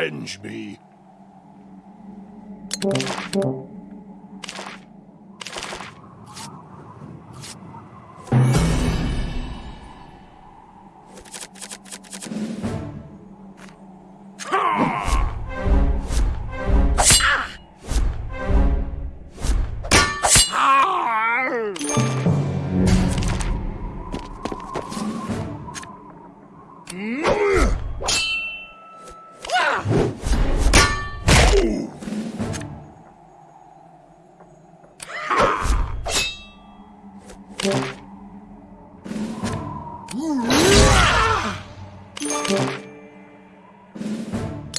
avenge me.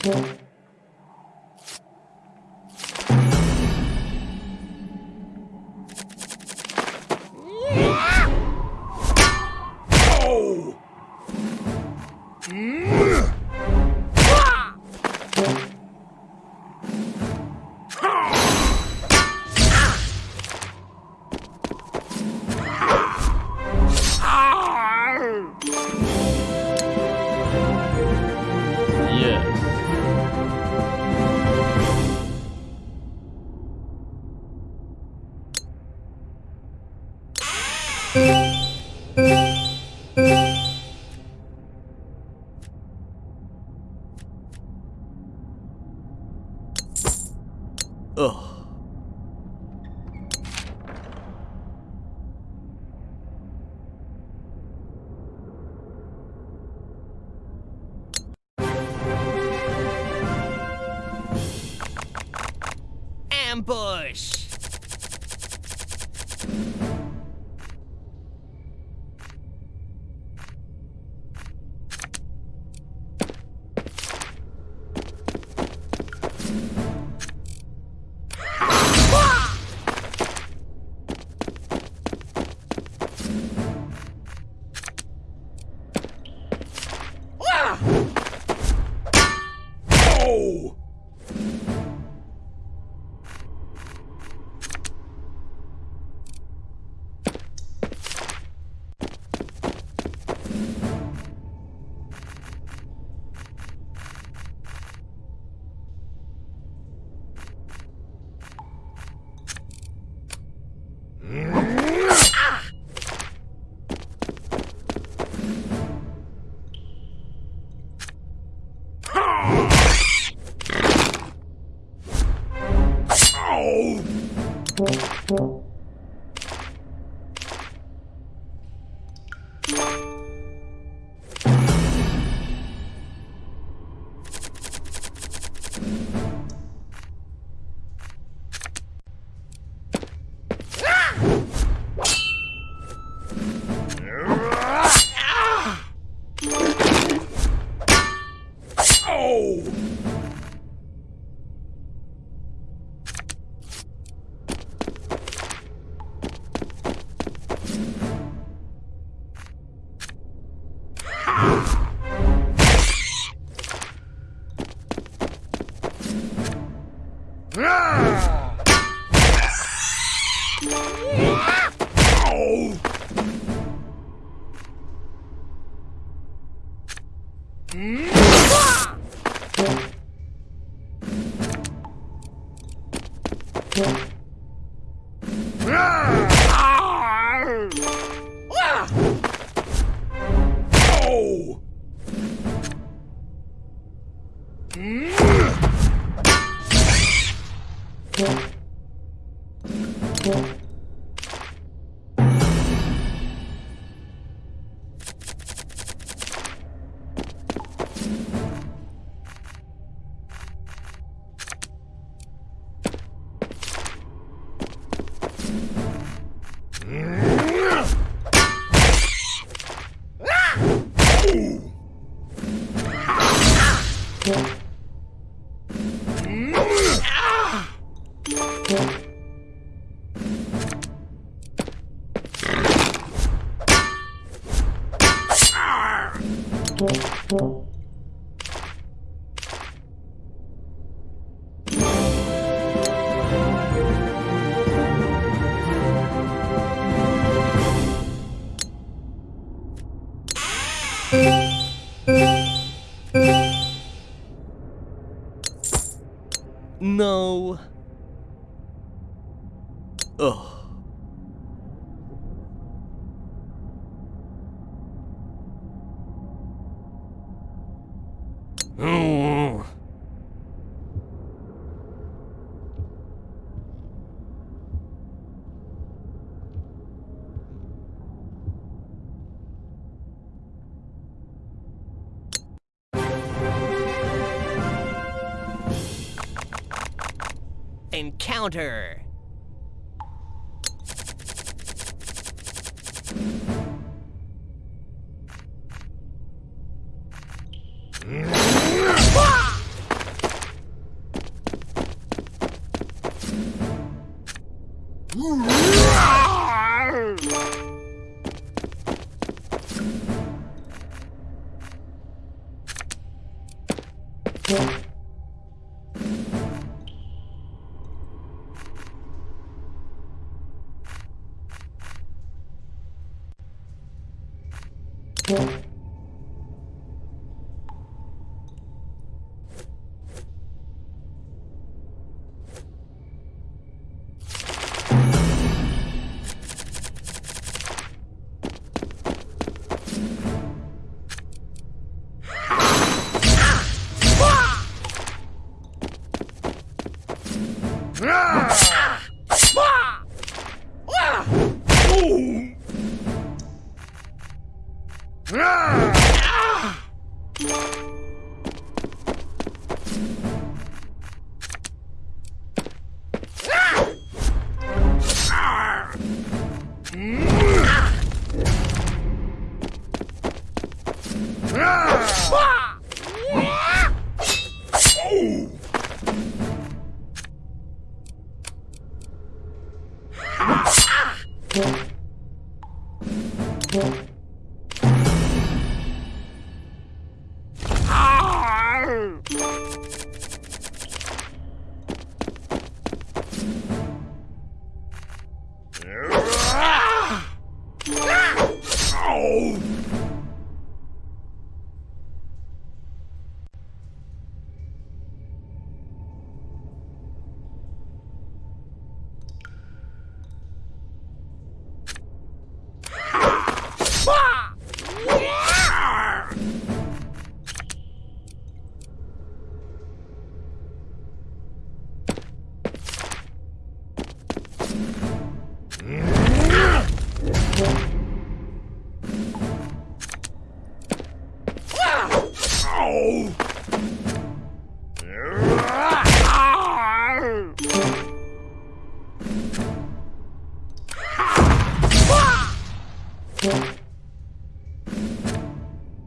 Yeah. Ambush! Mm-hmm. Yeah. No. Ugh. encounter. Yeah.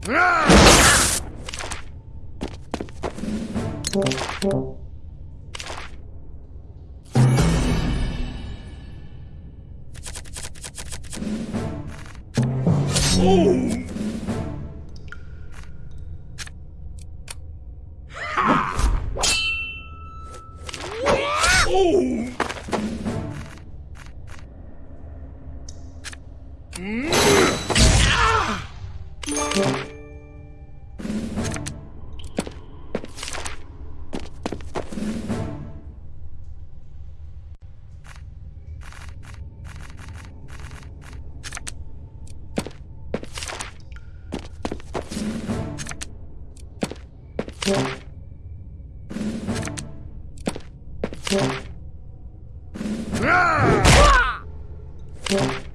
Yeah. Yeah.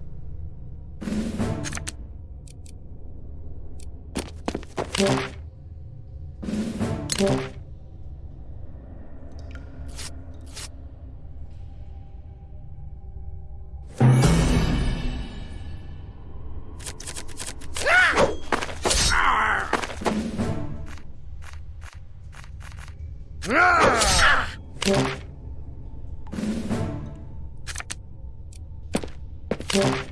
What?